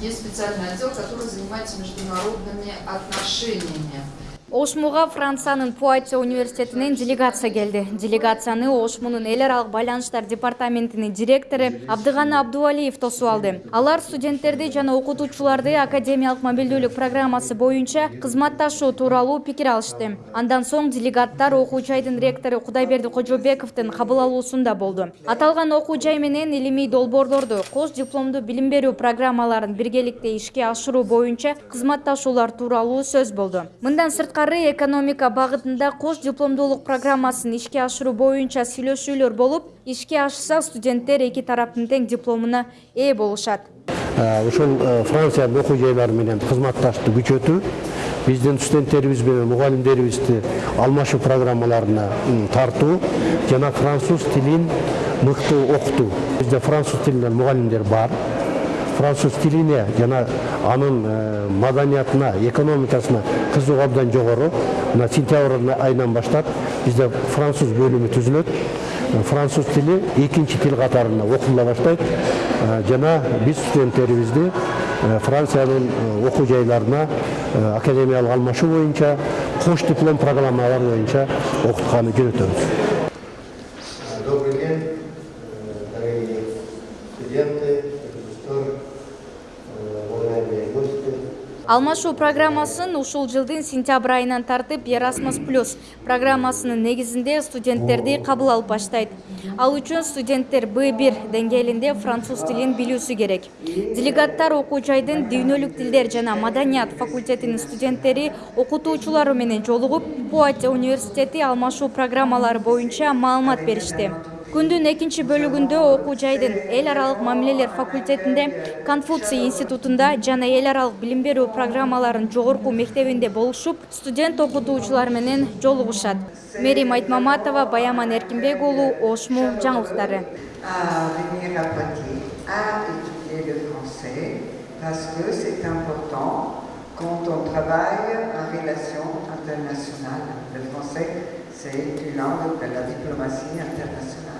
есть специальный отдел, который занимается международными отношениями. Ошмуга франциянын пуатье университетинен делегация келди. Делегацияны ошмунун эл аралык байланыштар департаментинин директору абдыганы абдубалиев тосуп алды. Алар студенттерди жана окутуучуларды академиялык мобилдүүлүк программасы боюнча кызматташуу тууралуу пикир алышты. Андан соң делегаттар окуу жайдын ректору кудайберди кожобековдун кабыл алуусунда болду. Аталган окуу жай менен илимий долбоорлорду кош дипломдуу билим берүү программаларын биргеликте ишке ашыруу боюнча кызматташуулар тууралуу сөз болду. Мындан сырткары экономика багытында кош дипломдуулук программасын ишке ашыруу боюнча сүйлөшүүлөр болуп ишке ашса студенттер эки тараптын тең дипломуна ээ болушат. Ушул франциянын окуу жайлары менен кызматташтыкты күчөтүү биздин студенттерибиз менен мугалимдерибизди алмашуу программаларына тартуу жана француз тилин мыкты окутуу бизде француз тилинен мугалимдер бар. Француз тилине жана анын маданиятына экономикасына кызыгуу абдан жогору мына сентябрь айынан баштап бизде француз бөлүмү түзүлөт француз тили экинчи тил катарында окула баштайт жана биз студенттерибизди франциянын окуу жайларына академиялык алмашуу боюнча кош диплом программалар боюнча окутканы жөнөтөбүз Добрый день, дорогие студенты, алмашуу программасын ушул жылдын сентябрь айынан тартып erasmus плюс программасынын негизинде студенттерди кабыл алып баштайт. Ал үчүн студенттер б бир деңгээлинде француз тилин билүүсү керек. Делегаттар окуу жайдын дүйнөлүк тилдер жана маданият факультетинин студенттери окутуучулары менен жолугуп пуатье университети алмашуу программалары боюнча маалымат беришти. Күндүн экинчи бөлүгүндө окуу жайдын эл аралык мамилелер факультетинде конфуций институтунда жана эл аралык билим берүү программаларынын жогорку мектебинде болушуп студент окутуучулар менен жолугушат мерим айтмаматова баяман эркинбек уулу ошму жаңылыктары important quand on travaille en relation internationale. Le français, c'est une langue de la diplomatie internationale.